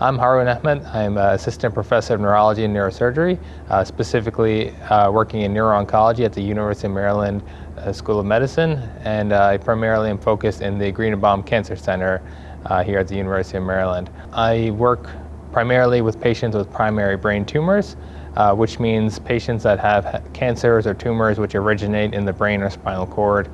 I'm Harun Ahmed. I'm uh, assistant professor of neurology and neurosurgery, uh, specifically uh, working in neuro-oncology at the University of Maryland uh, School of Medicine, and uh, I primarily am focused in the Greenebaum Cancer Center uh, here at the University of Maryland. I work primarily with patients with primary brain tumors, which means patients that have cancers or tumors which originate in the brain or spinal cord.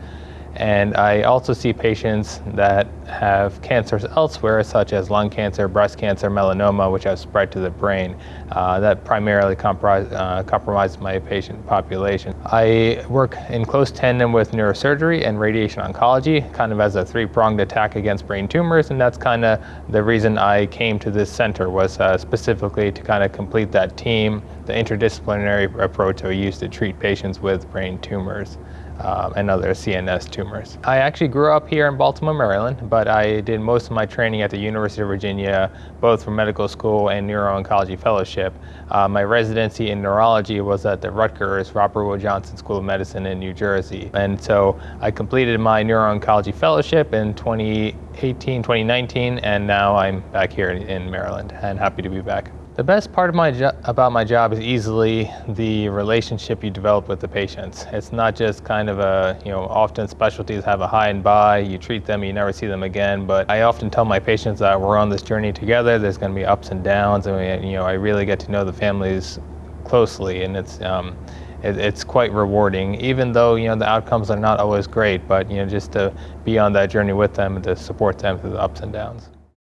And I also see patients that have cancers elsewhere, such as lung cancer, breast cancer, melanoma, which have spread to the brain. Uh, that primarily comprise, uh, compromises my patient population. I work in close tandem with neurosurgery and radiation oncology, kind of as a three-pronged attack against brain tumors, and that's kind of the reason I came to this center was uh, specifically to kind of complete that team, the interdisciplinary approach we use to treat patients with brain tumors um, and other CNS tumors. I actually grew up here in Baltimore, Maryland, but I did most of my training at the University of Virginia, both for medical school and neuro-oncology fellowship. Uh, my residency in neurology was at the Rutgers Robert Wood Johnson School of Medicine in New Jersey. And so I completed my neuro-oncology fellowship in 2018, 2019, and now I'm back here in Maryland and happy to be back. The best part of my about my job is easily the relationship you develop with the patients. It's not just kind of a, you know, often specialties have a hi and bye, you treat them, you never see them again, but I often tell my patients that we're on this journey together, there's going to be ups and downs, and you know, I really get to know the families closely, and it's, um, it, it's quite rewarding, even though, you know, the outcomes are not always great, but, you know, just to be on that journey with them and to support them through the ups and downs.